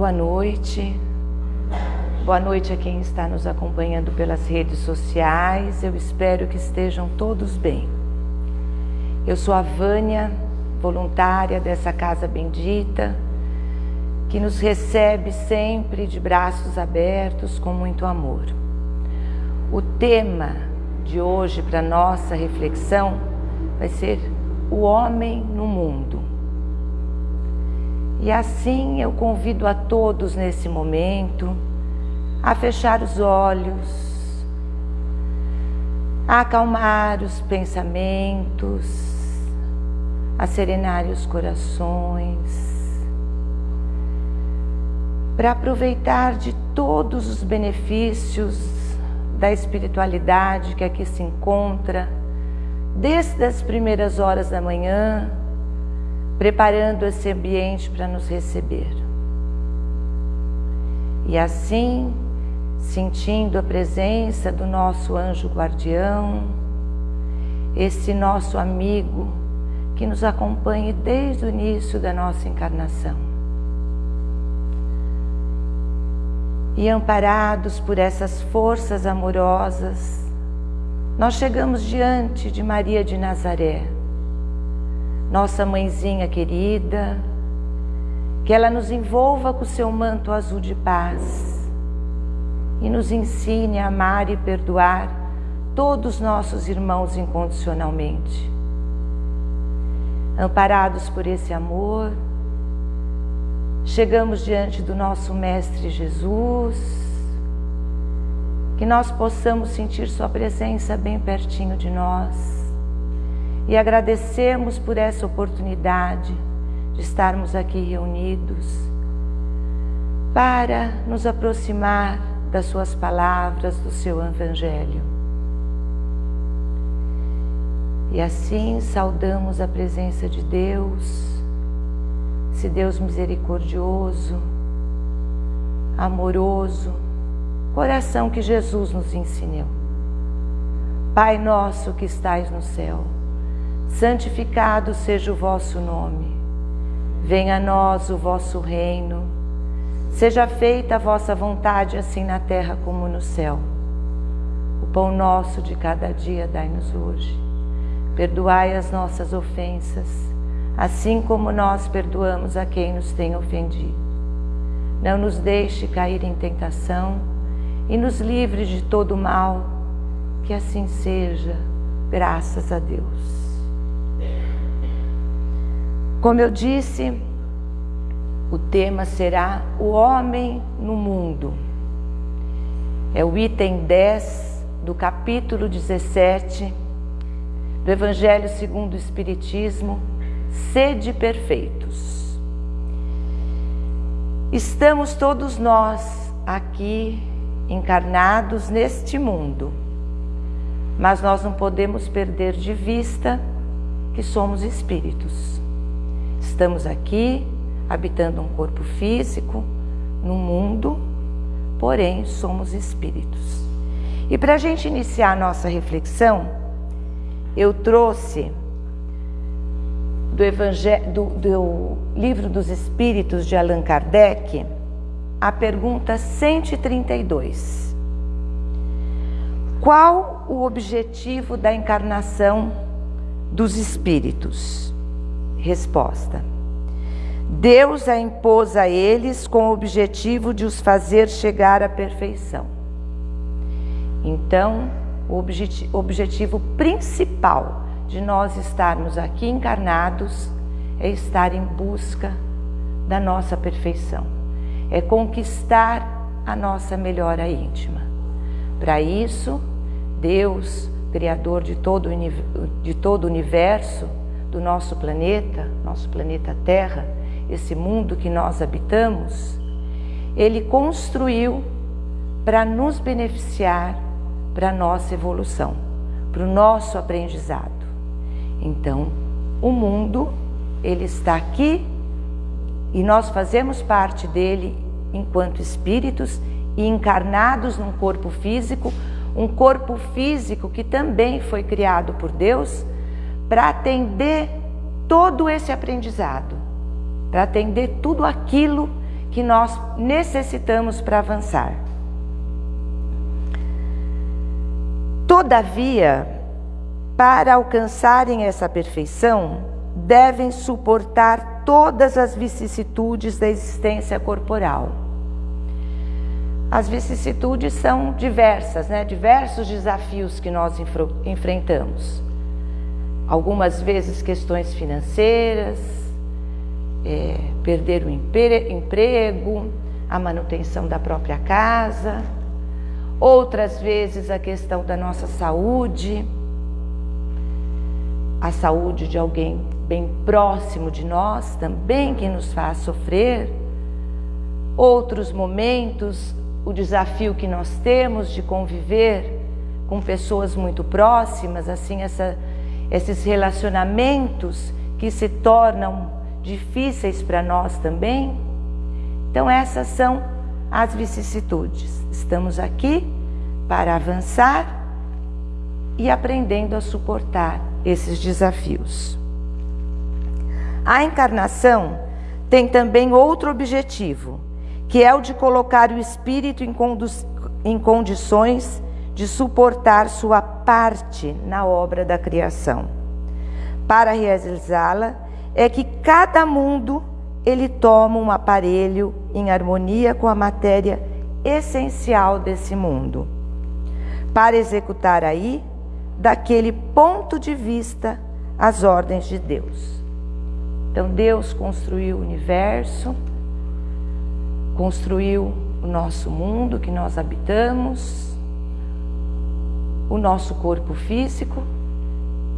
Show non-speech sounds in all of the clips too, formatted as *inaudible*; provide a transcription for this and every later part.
Boa noite. Boa noite a quem está nos acompanhando pelas redes sociais. Eu espero que estejam todos bem. Eu sou a Vânia, voluntária dessa casa bendita, que nos recebe sempre de braços abertos com muito amor. O tema de hoje para nossa reflexão vai ser o homem no mundo. E assim eu convido a todos nesse momento a fechar os olhos, a acalmar os pensamentos, a serenar os corações, para aproveitar de todos os benefícios da espiritualidade que aqui se encontra, desde as primeiras horas da manhã, preparando esse ambiente para nos receber. E assim, sentindo a presença do nosso anjo guardião, esse nosso amigo que nos acompanha desde o início da nossa encarnação. E amparados por essas forças amorosas, nós chegamos diante de Maria de Nazaré, nossa mãezinha querida, que ela nos envolva com o seu manto azul de paz e nos ensine a amar e perdoar todos nossos irmãos incondicionalmente. Amparados por esse amor, chegamos diante do nosso Mestre Jesus, que nós possamos sentir Sua presença bem pertinho de nós e agradecemos por essa oportunidade de estarmos aqui reunidos para nos aproximar das Suas palavras, do Seu Evangelho. E assim saudamos a presença de Deus, esse Deus misericordioso, amoroso, coração que Jesus nos ensinou. Pai nosso que estais no céu, santificado seja o vosso nome. Venha a nós o vosso reino Seja feita a vossa vontade, assim na terra como no céu. O pão nosso de cada dia dai-nos hoje. Perdoai as nossas ofensas, assim como nós perdoamos a quem nos tem ofendido. Não nos deixe cair em tentação e nos livre de todo mal, que assim seja, graças a Deus. Como eu disse, o tema será o homem no mundo. É o item 10 do capítulo 17 do Evangelho segundo o Espiritismo, sede perfeitos. Estamos todos nós aqui encarnados neste mundo, mas nós não podemos perder de vista que somos espíritos. Estamos aqui habitando um corpo físico, no mundo, porém somos espíritos. E para a gente iniciar a nossa reflexão, eu trouxe do, Evangelho, do, do Livro dos Espíritos de Allan Kardec a pergunta 132. Qual o objetivo da encarnação dos espíritos? Resposta Deus a impôs a eles com o objetivo de os fazer chegar à perfeição. Então, o objetivo, objetivo principal de nós estarmos aqui encarnados é estar em busca da nossa perfeição, é conquistar a nossa melhora íntima. Para isso, Deus, Criador de todo, de todo o universo, do nosso planeta, nosso planeta Terra, esse mundo que nós habitamos, ele construiu para nos beneficiar para a nossa evolução, para o nosso aprendizado. Então, o mundo, ele está aqui e nós fazemos parte dele enquanto espíritos e encarnados num corpo físico, um corpo físico que também foi criado por Deus para atender todo esse aprendizado para atender tudo aquilo que nós necessitamos para avançar. Todavia, para alcançarem essa perfeição, devem suportar todas as vicissitudes da existência corporal. As vicissitudes são diversas, né? diversos desafios que nós enfrentamos. Algumas vezes questões financeiras, é, perder o emprego, a manutenção da própria casa, outras vezes a questão da nossa saúde, a saúde de alguém bem próximo de nós também que nos faz sofrer. Outros momentos, o desafio que nós temos de conviver com pessoas muito próximas, assim, essa, esses relacionamentos que se tornam difíceis para nós também. Então, essas são as vicissitudes. Estamos aqui para avançar e aprendendo a suportar esses desafios. A encarnação tem também outro objetivo, que é o de colocar o espírito em, em condições de suportar sua parte na obra da criação. Para realizá-la, é que cada mundo ele toma um aparelho em harmonia com a matéria essencial desse mundo, para executar aí, daquele ponto de vista, as ordens de Deus. Então Deus construiu o universo, construiu o nosso mundo que nós habitamos, o nosso corpo físico,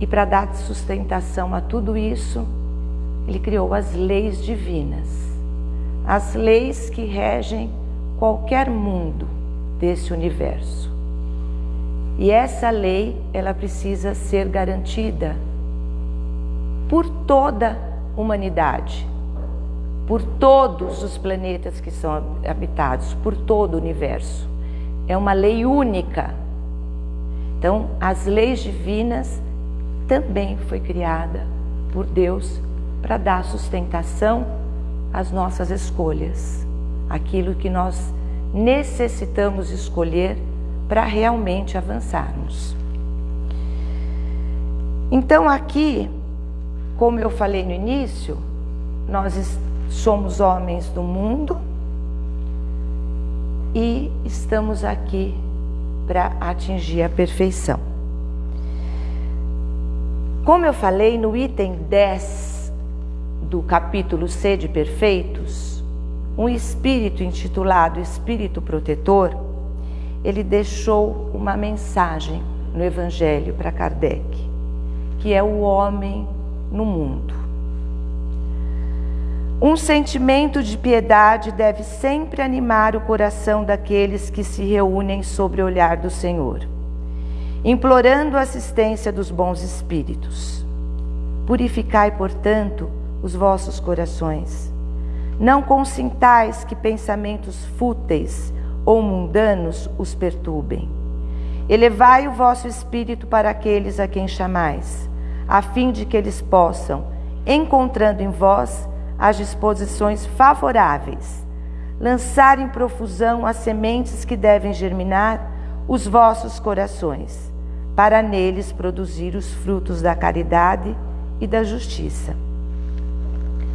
e para dar sustentação a tudo isso, ele criou as leis divinas, as leis que regem qualquer mundo desse universo. E essa lei, ela precisa ser garantida por toda a humanidade, por todos os planetas que são habitados, por todo o universo. É uma lei única. Então, as leis divinas também foi criada por Deus para dar sustentação às nossas escolhas, aquilo que nós necessitamos escolher para realmente avançarmos. Então, aqui, como eu falei no início, nós somos homens do mundo e estamos aqui para atingir a perfeição. Como eu falei no item 10 do capítulo C de Perfeitos, um espírito intitulado Espírito Protetor, ele deixou uma mensagem no Evangelho para Kardec, que é o homem no mundo. Um sentimento de piedade deve sempre animar o coração daqueles que se reúnem sobre o olhar do Senhor, implorando a assistência dos bons espíritos. Purificai, portanto, os vossos corações. Não consintais que pensamentos fúteis ou mundanos os perturbem. Elevai o vosso espírito para aqueles a quem chamais, a fim de que eles possam, encontrando em vós as disposições favoráveis, lançar em profusão as sementes que devem germinar os vossos corações, para neles produzir os frutos da caridade e da justiça.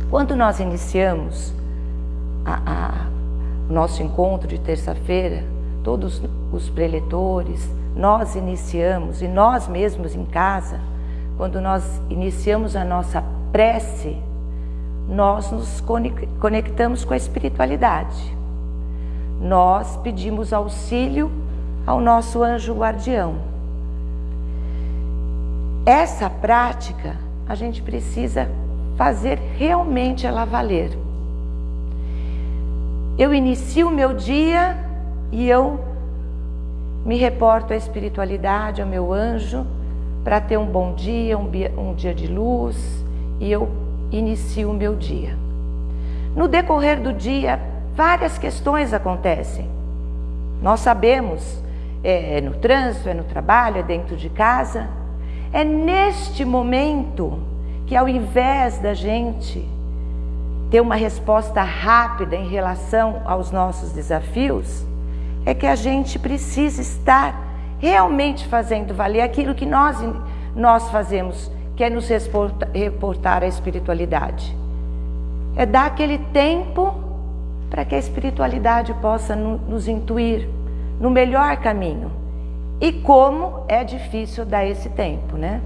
Quando nós iniciamos o nosso encontro de terça-feira, todos os preletores, nós iniciamos, e nós mesmos em casa, quando nós iniciamos a nossa prece, nós nos conectamos com a espiritualidade. Nós pedimos auxílio ao nosso anjo guardião. Essa prática a gente precisa fazer realmente ela valer. Eu inicio o meu dia e eu me reporto à espiritualidade, ao meu anjo, para ter um bom dia, um dia, um dia de luz, e eu inicio o meu dia. No decorrer do dia, várias questões acontecem. Nós sabemos, é, é no trânsito, é no trabalho, é dentro de casa. É neste momento que ao invés da gente ter uma resposta rápida em relação aos nossos desafios, é que a gente precisa estar realmente fazendo valer aquilo que nós, nós fazemos, que é nos reportar à espiritualidade. É dar aquele tempo para que a espiritualidade possa nos intuir no melhor caminho. E como é difícil dar esse tempo, né?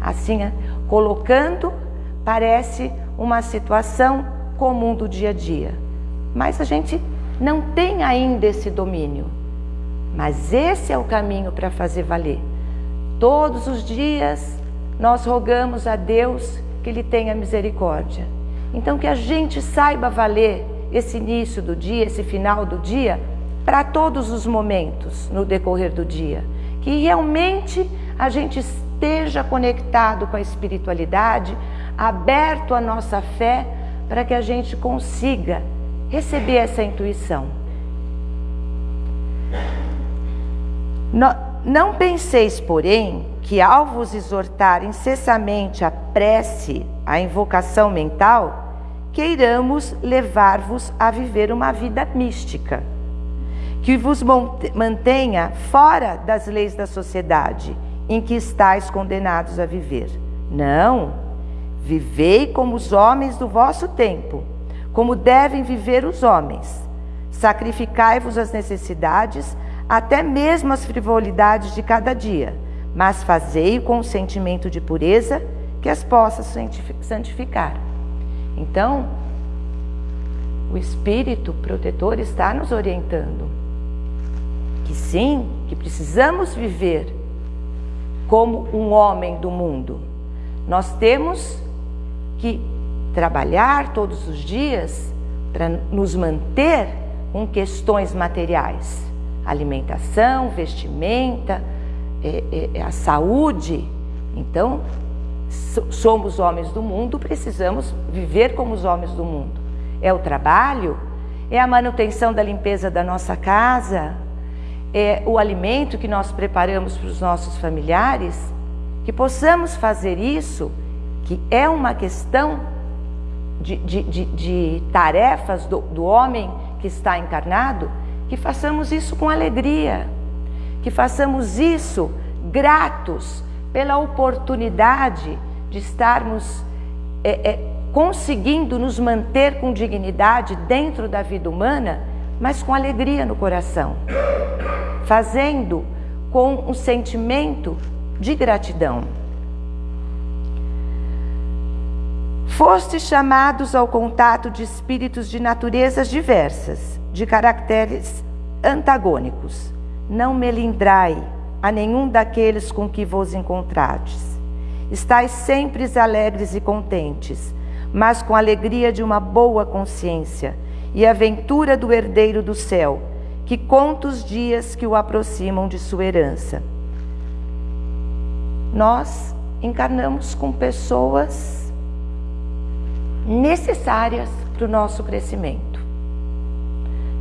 Assim, colocando, parece uma situação comum do dia a dia. Mas a gente não tem ainda esse domínio. Mas esse é o caminho para fazer valer. Todos os dias nós rogamos a Deus que Ele tenha misericórdia. Então que a gente saiba valer esse início do dia, esse final do dia, para todos os momentos no decorrer do dia. Que realmente a gente esteja conectado com a espiritualidade, aberto à nossa fé, para que a gente consiga receber essa intuição. Não penseis, porém, que ao vos exortar incessammente a prece, a invocação mental, queiramos levar-vos a viver uma vida mística, que vos mantenha fora das leis da sociedade em que estáis condenados a viver. Não, vivei como os homens do vosso tempo, como devem viver os homens. Sacrificai-vos as necessidades, até mesmo as frivolidades de cada dia, mas fazei-o com um sentimento de pureza que as possa santificar. Então, o Espírito protetor está nos orientando que sim, que precisamos viver como um homem do mundo. Nós temos que trabalhar todos os dias para nos manter com questões materiais, alimentação, vestimenta, é, é, a saúde. Então, somos homens do mundo, precisamos viver como os homens do mundo. É o trabalho, é a manutenção da limpeza da nossa casa, é o alimento que nós preparamos para os nossos familiares, que possamos fazer isso, que é uma questão de, de, de, de tarefas do, do homem que está encarnado, que façamos isso com alegria, que façamos isso gratos pela oportunidade de estarmos é, é, conseguindo nos manter com dignidade dentro da vida humana, mas com alegria no coração, fazendo com um sentimento de gratidão. Fostes chamados ao contato de espíritos de naturezas diversas, de caracteres antagônicos. Não melindrai a nenhum daqueles com que vos encontrardes. Estais sempre alegres e contentes, mas com a alegria de uma boa consciência e a ventura do herdeiro do céu, que conta os dias que o aproximam de sua herança. Nós encarnamos com pessoas necessárias para o nosso crescimento.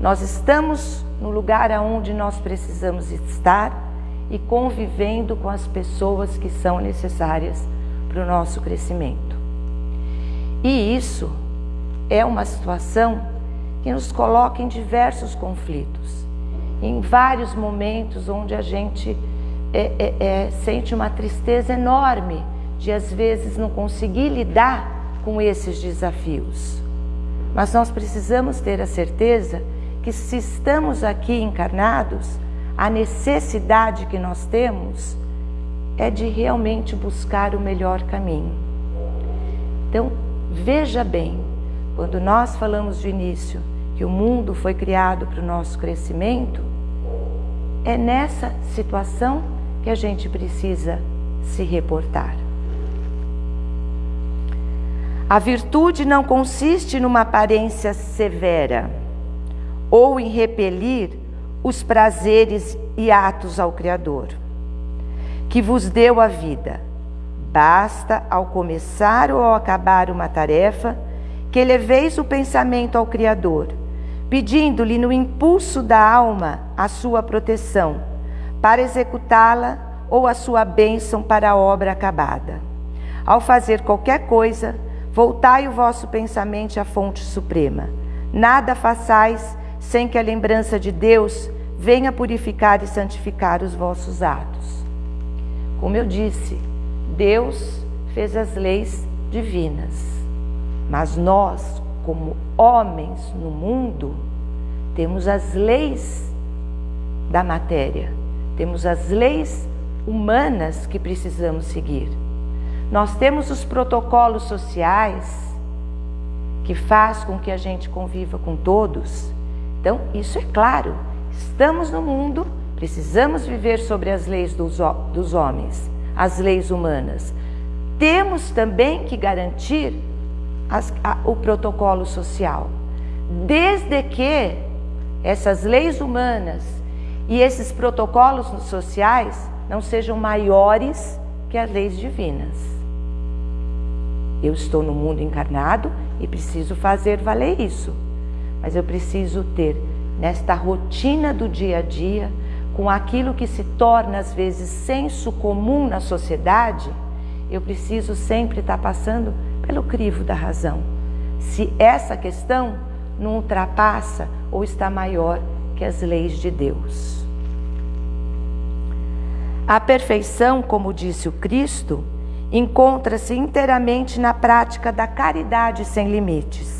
Nós estamos no lugar aonde nós precisamos estar e convivendo com as pessoas que são necessárias para o nosso crescimento. E isso é uma situação que nos coloca em diversos conflitos, em vários momentos onde a gente é, é, é, sente uma tristeza enorme de às vezes não conseguir lidar com esses desafios. Mas nós precisamos ter a certeza que se estamos aqui encarnados, a necessidade que nós temos é de realmente buscar o melhor caminho. Então, veja bem, quando nós falamos de início que o mundo foi criado para o nosso crescimento, é nessa situação que a gente precisa se reportar. A virtude não consiste numa aparência severa ou em repelir os prazeres e atos ao Criador, que vos deu a vida. Basta, ao começar ou ao acabar uma tarefa, que eleveis o pensamento ao Criador, pedindo-lhe no impulso da alma a sua proteção, para executá-la ou a sua bênção para a obra acabada. Ao fazer qualquer coisa, Voltai o vosso pensamento à fonte suprema. Nada façais sem que a lembrança de Deus venha purificar e santificar os vossos atos. Como eu disse, Deus fez as leis divinas, mas nós, como homens no mundo, temos as leis da matéria, temos as leis humanas que precisamos seguir. Nós temos os protocolos sociais que faz com que a gente conviva com todos. Então, isso é claro. Estamos no mundo, precisamos viver sobre as leis dos, dos homens, as leis humanas. Temos também que garantir as, a, o protocolo social, desde que essas leis humanas e esses protocolos sociais não sejam maiores que as leis divinas. Eu estou no mundo encarnado e preciso fazer valer isso. Mas eu preciso ter nesta rotina do dia a dia, com aquilo que se torna às vezes senso comum na sociedade, eu preciso sempre estar passando pelo crivo da razão. Se essa questão não ultrapassa ou está maior que as leis de Deus. A perfeição, como disse o Cristo, encontra-se inteiramente na prática da caridade sem limites,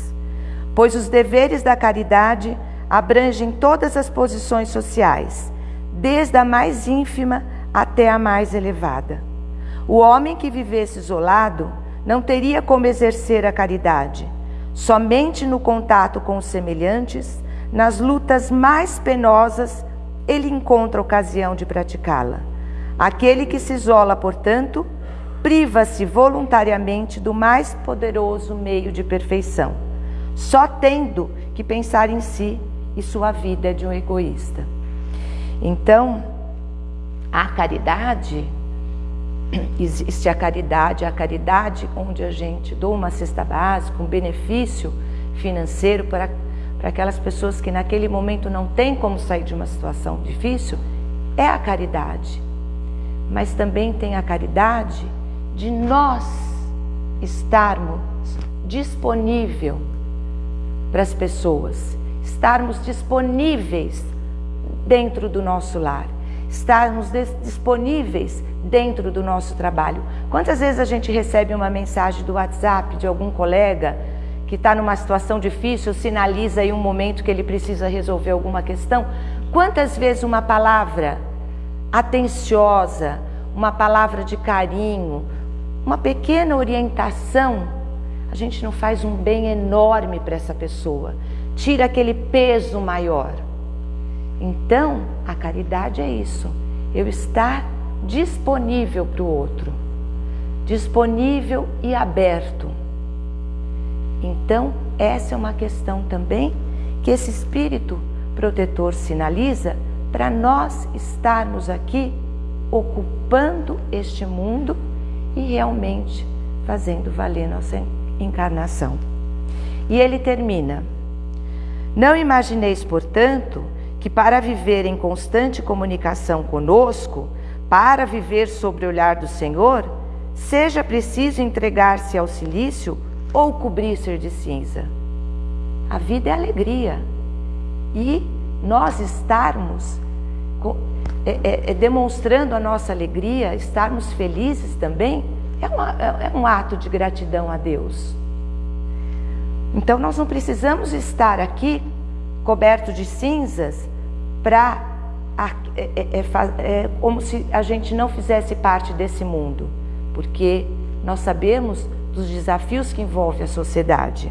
pois os deveres da caridade abrangem todas as posições sociais, desde a mais ínfima até a mais elevada. O homem que vivesse isolado não teria como exercer a caridade. Somente no contato com os semelhantes, nas lutas mais penosas, ele encontra ocasião de praticá-la. Aquele que se isola, portanto, priva-se voluntariamente do mais poderoso meio de perfeição, só tendo que pensar em si e sua vida é de um egoísta. Então, a caridade, *clears throat* existe a caridade, a caridade onde a gente doa uma cesta básica, um benefício financeiro para, para aquelas pessoas que naquele momento não têm como sair de uma situação difícil, é a caridade. Mas também tem a caridade de nós estarmos disponível para as pessoas, estarmos disponíveis dentro do nosso lar, estarmos disponíveis dentro do nosso trabalho. Quantas vezes a gente recebe uma mensagem do WhatsApp de algum colega que está numa situação difícil, sinaliza aí um momento que ele precisa resolver alguma questão? Quantas vezes uma palavra atenciosa, uma palavra de carinho, uma pequena orientação, a gente não faz um bem enorme para essa pessoa, tira aquele peso maior. Então, a caridade é isso, eu estar disponível para o outro, disponível e aberto. Então, essa é uma questão também que esse espírito protetor sinaliza para nós estarmos aqui ocupando este mundo e realmente fazendo valer nossa encarnação. E ele termina: Não imagineis, portanto, que para viver em constante comunicação conosco, para viver sobre o olhar do Senhor, seja preciso entregar-se ao silício ou cobrir-se de cinza. A vida é alegria. E nós estarmos é, é, é, demonstrando a nossa alegria, estarmos felizes também, é, uma, é, é um ato de gratidão a Deus. Então nós não precisamos estar aqui coberto de cinzas para é, é, é, é, como se a gente não fizesse parte desse mundo, porque nós sabemos dos desafios que envolve a sociedade.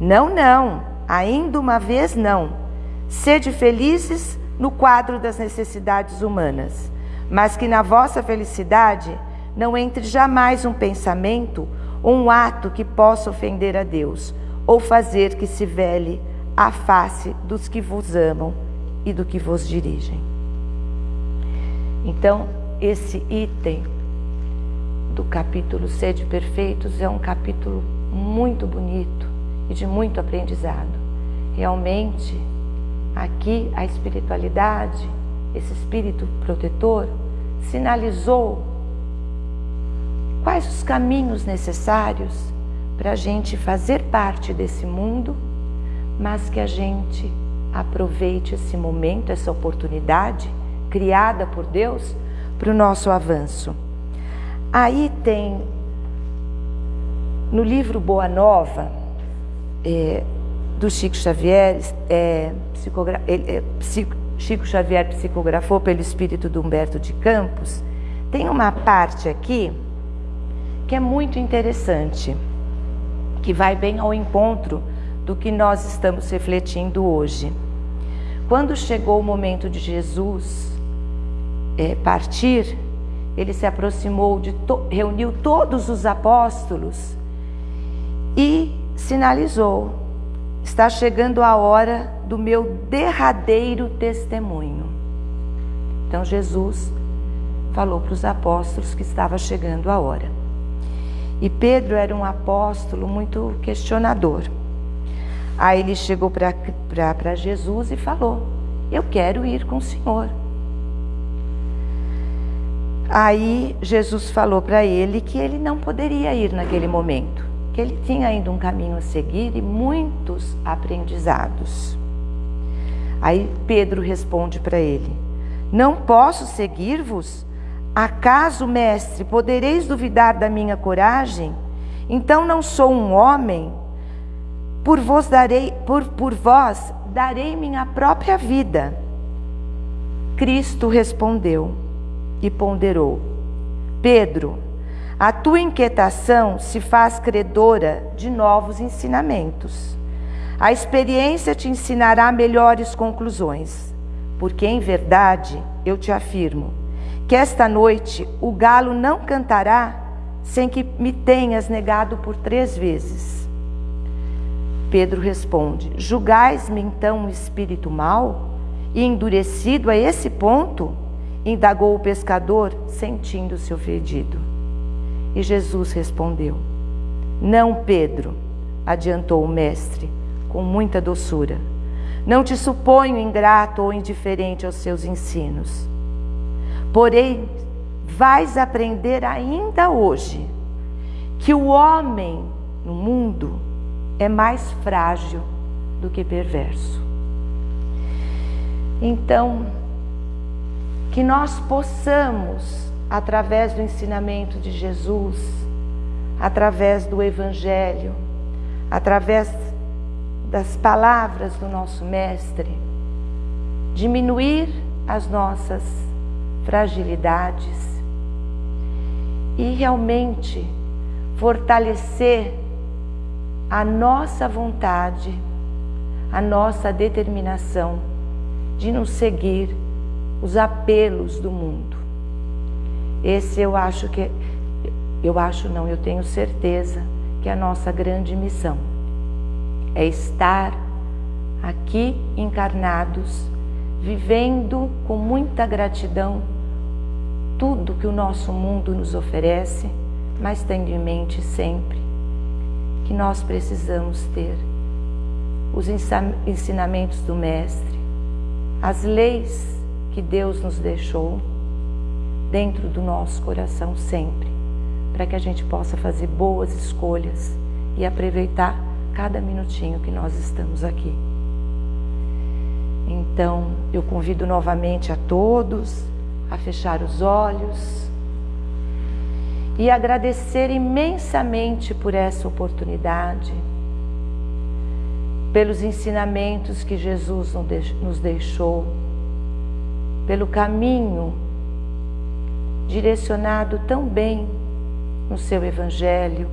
Não, não, ainda uma vez não. Sede felizes no quadro das necessidades humanas, mas que na vossa felicidade não entre jamais um pensamento ou um ato que possa ofender a Deus ou fazer que se vele a face dos que vos amam e do que vos dirigem. Então, esse item do capítulo Sede Perfeitos é um capítulo muito bonito e de muito aprendizado. Realmente, Aqui a espiritualidade, esse espírito protetor, sinalizou quais os caminhos necessários para a gente fazer parte desse mundo, mas que a gente aproveite esse momento, essa oportunidade criada por Deus para o nosso avanço. Aí tem no livro Boa Nova, é, do Chico Xavier, é, é, Chico Xavier psicografou pelo espírito do Humberto de Campos, tem uma parte aqui que é muito interessante, que vai bem ao encontro do que nós estamos refletindo hoje. Quando chegou o momento de Jesus é, partir, ele se aproximou, de to reuniu todos os apóstolos e sinalizou: está chegando a hora do meu derradeiro testemunho. Então Jesus falou para os apóstolos que estava chegando a hora. E Pedro era um apóstolo muito questionador. Aí ele chegou para Jesus e falou: Eu quero ir com o Senhor. Aí Jesus falou para ele que ele não poderia ir naquele momento, que ele tinha ainda um caminho a seguir e muitos aprendizados. Aí Pedro responde para ele: Não posso seguir-vos? Acaso, mestre, podereis duvidar da minha coragem? Então não sou um homem? Por vós darei, por, por vós darei minha própria vida. Cristo respondeu: e ponderou: Pedro, a tua inquietação se faz credora de novos ensinamentos. A experiência te ensinará melhores conclusões, porque em verdade eu te afirmo que esta noite o galo não cantará sem que me tenhas negado por três vezes. Pedro responde: Julgais-me então um espírito mau e endurecido a esse ponto? indagou o pescador, sentindo-se ofendido. E Jesus respondeu: Não, Pedro, adiantou o mestre, com muita doçura. Não te suponho ingrato ou indiferente aos seus ensinos. Porém, vais aprender ainda hoje que o homem no mundo é mais frágil do que perverso. Então, que nós possamos, através do ensinamento de Jesus, através do Evangelho, através das palavras do nosso Mestre, diminuir as nossas fragilidades e realmente fortalecer a nossa vontade, a nossa determinação de nos seguir os apelos do mundo. Esse eu acho que eu acho não, eu tenho certeza que é a nossa grande missão é estar aqui encarnados, vivendo com muita gratidão tudo que o nosso mundo nos oferece, mas tendo em mente sempre que nós precisamos ter os ensinamentos do Mestre, as leis que Deus nos deixou dentro do nosso coração sempre, para que a gente possa fazer boas escolhas e aproveitar cada minutinho que nós estamos aqui. Então, eu convido novamente a todos a fechar os olhos e agradecer imensamente por essa oportunidade, pelos ensinamentos que Jesus nos deixou pelo caminho direcionado tão bem no seu Evangelho,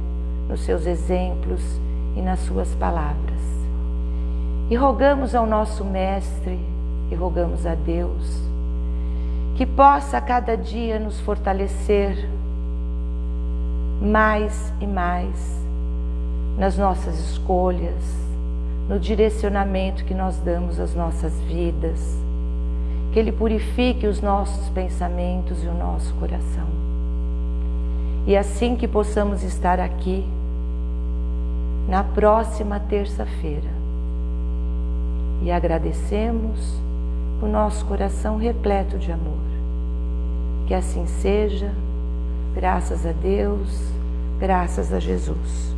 nos seus exemplos e nas suas palavras. E rogamos ao nosso Mestre e rogamos a Deus que possa cada dia nos fortalecer mais e mais nas nossas escolhas, no direcionamento que nós damos às nossas vidas que Ele purifique os nossos pensamentos e o nosso coração. E assim que possamos estar aqui, na próxima terça-feira, e agradecemos o nosso coração repleto de amor. Que assim seja, graças a Deus, graças a Jesus.